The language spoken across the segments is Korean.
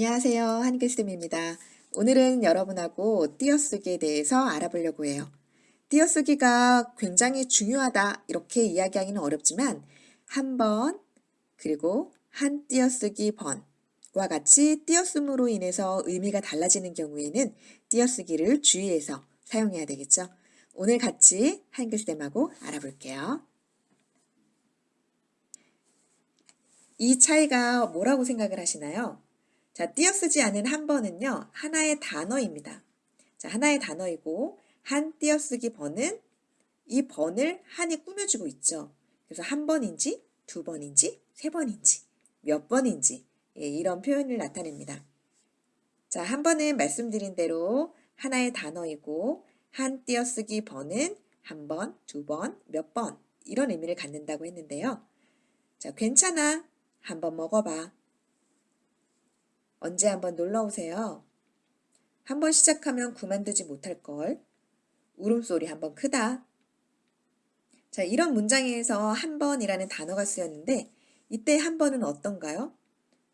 안녕하세요. 한글쌤입니다. 오늘은 여러분하고 띄어쓰기에 대해서 알아보려고 해요. 띄어쓰기가 굉장히 중요하다 이렇게 이야기하기는 어렵지만 한 번 그리고 한 띄어쓰기 번과 같이 띄어쓰므로 인해서 의미가 달라지는 경우에는 띄어쓰기를 주의해서 사용해야 되겠죠. 오늘 같이 한글쌤하고 알아볼게요. 이 차이가 뭐라고 생각을 하시나요? 자, 띄어쓰지 않은 한 번은요, 하나의 단어입니다. 자, 하나의 단어이고, 한 띄어쓰기 번은 이 번을 한이 꾸며주고 있죠. 그래서 한 번인지, 두 번인지, 세 번인지, 몇 번인지, 예, 이런 표현을 나타냅니다. 자, 한 번은 말씀드린 대로 하나의 단어이고, 한 띄어쓰기 번은 한 번, 두 번, 몇 번, 이런 의미를 갖는다고 했는데요. 자, 괜찮아. 한 번 먹어봐. 언제 한번 놀러 오세요. 한번 시작하면 그만두지 못할 걸. 울음소리 한번 크다. 자, 이런 문장에서 한 번이라는 단어가 쓰였는데 이때 한 번은 어떤가요?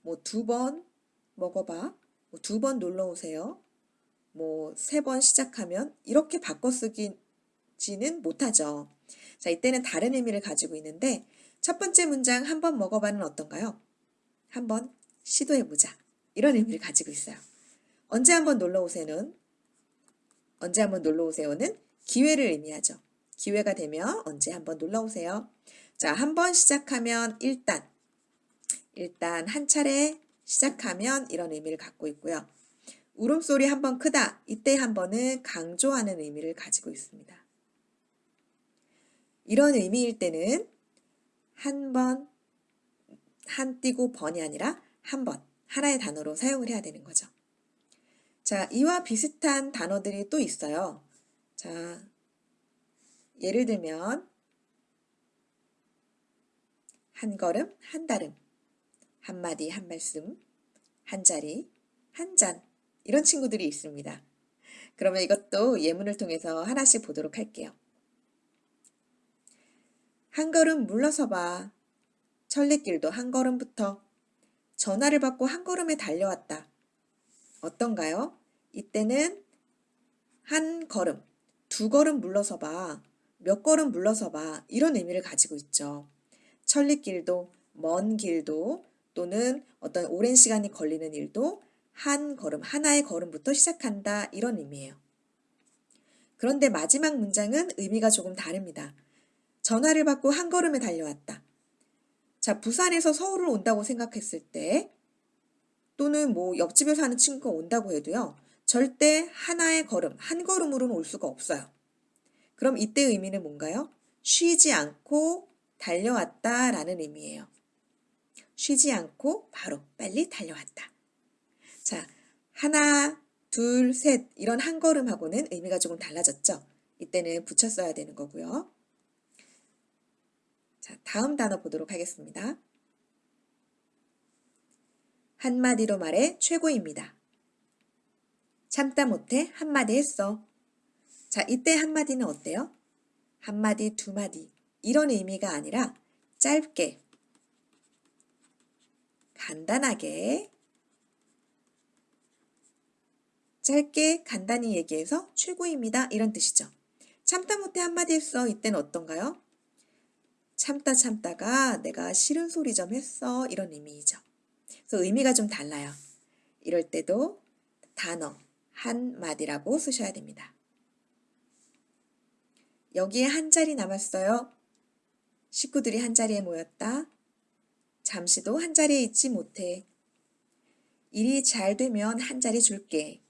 뭐 두 번 먹어봐. 뭐 두번 놀러 오세요. 뭐 세 번 시작하면 이렇게 바꿔 쓰기지는 못하죠. 자, 이때는 다른 의미를 가지고 있는데 첫 번째 문장 한 번 먹어봐는 어떤가요? 한번 시도해보자. 이런 의미를 가지고 있어요. 언제 한번 놀러 오세요는 언제 한번 놀러 오세요는 기회를 의미하죠. 기회가 되면 언제 한번 놀러 오세요. 자, 한번 시작하면 일단 일단 한 차례 시작하면 이런 의미를 갖고 있고요. 울음소리 한 번 크다. 이때 한 번은 강조하는 의미를 가지고 있습니다. 이런 의미일 때는 한 번, 한 띄고 번이 아니라 한 번, 하나의 단어로 사용을 해야 되는 거죠. 자, 이와 비슷한 단어들이 또 있어요. 자, 예를 들면 한 걸음, 한 달음, 한 마디, 한 말씀, 한 자리, 한 잔, 이런 친구들이 있습니다. 그러면 이것도 예문을 통해서 하나씩 보도록 할게요. 한 걸음 물러서 봐. 천리길도 한 걸음부터 전화를 받고 한 걸음에 달려왔다. 어떤가요? 이때는 한 걸음, 두 걸음 물러서 봐, 몇 걸음 물러서 봐 이런 의미를 가지고 있죠. 천리길도 먼 길도 또는 어떤 오랜 시간이 걸리는 일도 한 걸음, 하나의 걸음부터 시작한다 이런 의미예요. 그런데 마지막 문장은 의미가 조금 다릅니다. 전화를 받고 한 걸음에 달려왔다. 자, 부산에서 서울을 온다고 생각했을 때 또는 뭐 옆집에 사는 친구가 온다고 해도요. 절대 하나의 걸음, 한 걸음으로는 올 수가 없어요. 그럼 이때 의미는 뭔가요? 쉬지 않고 달려왔다 라는 의미예요. 쉬지 않고 바로 빨리 달려왔다. 자, 하나, 둘, 셋 이런 한 걸음하고는 의미가 조금 달라졌죠. 이때는 붙여 써야 되는 거고요. 자, 다음 단어 보도록 하겠습니다. 한마디로 말해 최고입니다. 참다 못해 한마디 했어. 자, 이때 한마디는 어때요? 한마디, 두마디 이런 의미가 아니라 짧게, 간단하게, 짧게 간단히 얘기해서 최고입니다. 이런 뜻이죠. 참다 못해 한마디 했어. 이때는 어떤가요? 참다 참다가 내가 싫은 소리 좀 했어 이런 의미이죠. 그래서 의미가 좀 달라요. 이럴 때도 단어 한 마디라고 쓰셔야 됩니다. 여기에 한 자리 남았어요. 식구들이 한 자리에 모였다. 잠시도 한 자리에 있지 못해. 일이 잘 되면 한 자리 줄게.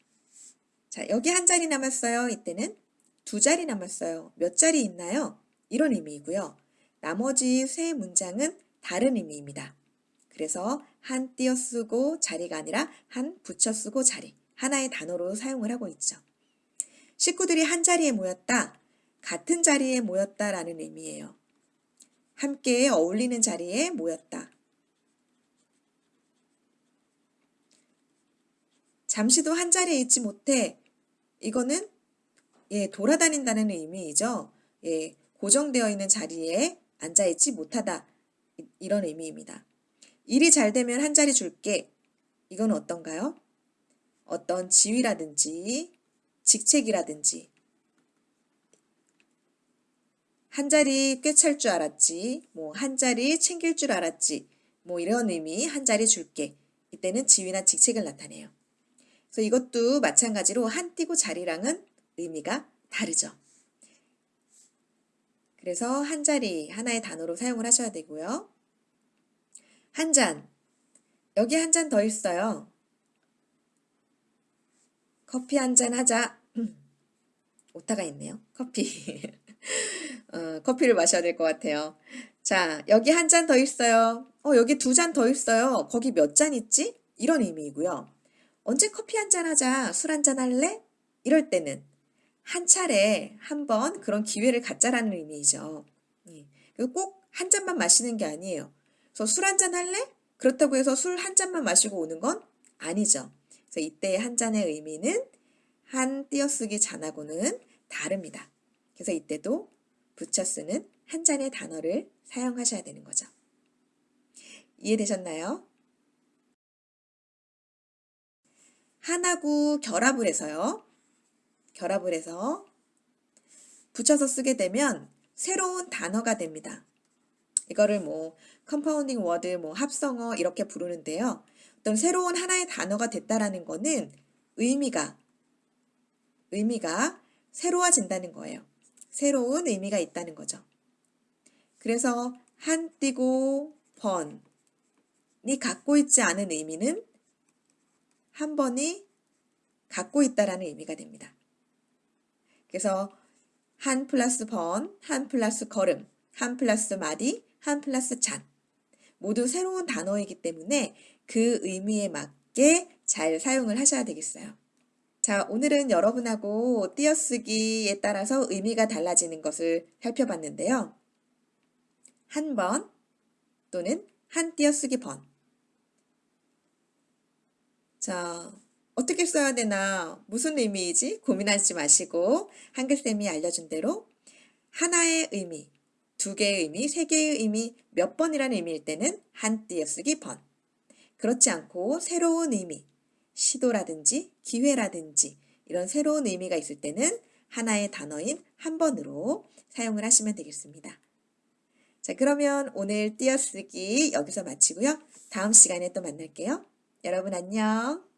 자, 여기 한 자리 남았어요. 이때는 두 자리 남았어요. 몇 자리 있나요? 이런 의미이고요. 나머지 세 문장은 다른 의미입니다. 그래서 한 띄어 쓰고 자리가 아니라 한 붙여 쓰고 자리 하나의 단어로 사용을 하고 있죠. 식구들이 한 자리에 모였다. 같은 자리에 모였다라는 의미예요. 함께 어울리는 자리에 모였다. 잠시도 한 자리에 있지 못해. 이거는 예, 돌아다닌다는 의미이죠. 예, 고정되어 있는 자리에 앉아있지 못하다 이런 의미입니다. 일이 잘 되면 한 자리 줄게 이건 어떤가요? 어떤 지위라든지 직책이라든지 한 자리 꿰찰 줄 알았지, 뭐 한 자리 챙길 줄 알았지, 뭐 이런 의미 한 자리 줄게. 이때는 지위나 직책을 나타내요. 그래서 이것도 마찬가지로 한 띄고 자리랑은 의미가 다르죠. 그래서 한 자리 하나의 단어로 사용을 하셔야 되고요. 한 잔. 여기 한 잔 더 있어요. 커피 한 잔 하자. 오타가 있네요. 커피. 어, 커피를 마셔야 될 것 같아요. 자, 여기 한 잔 더 있어요. 어, 여기 두 잔 더 있어요. 거기 몇 잔 있지? 이런 의미이고요. 언제 커피 한 잔 하자. 술 한 잔 할래? 이럴 때는 한 차례 한 번 그런 기회를 갖자라는 의미이죠. 예. 꼭한 잔만 마시는 게 아니에요. 그래서 술 한 잔 할래? 그렇다고 해서 술 한 잔만 마시고 오는 건 아니죠. 그래서 이때의 한 잔의 의미는 한 띄어쓰기 잔하고는 다릅니다. 그래서 이때도 붙여 쓰는 한 잔의 단어를 사용하셔야 되는 거죠. 이해되셨나요? 한하고 결합을 해서요. 결합을 해서 붙여서 쓰게 되면 새로운 단어가 됩니다. 이거를 뭐 compounding word, 뭐 합성어 이렇게 부르는데요. 어떤 새로운 하나의 단어가 됐다라는 거는 의미가 의미가 새로워진다는 거예요. 새로운 의미가 있다는 거죠. 그래서 한 띄고 번이 갖고 있지 않은 의미는 한 번이 갖고 있다라는 의미가 됩니다. 그래서 한 플러스 번, 한 플러스 걸음, 한 플러스 마디, 한 플러스 잔 모두 새로운 단어이기 때문에 그 의미에 맞게 잘 사용을 하셔야 되겠어요. 자, 오늘은 여러분하고 띄어쓰기에 따라서 의미가 달라지는 것을 살펴봤는데요. 한 번 또는 한 띄어쓰기 번. 자, 어떻게 써야 되나, 무슨 의미이지 고민하지 마시고 한글쌤이 알려준 대로 하나의 의미, 두 개의 의미, 세 개의 의미, 몇 번이라는 의미일 때는 한 띄어쓰기 번. 그렇지 않고 새로운 의미, 시도라든지 기회라든지 이런 새로운 의미가 있을 때는 하나의 단어인 한 번으로 사용을 하시면 되겠습니다. 자, 그러면 오늘 띄어쓰기 여기서 마치고요. 다음 시간에 또 만날게요. 여러분 안녕.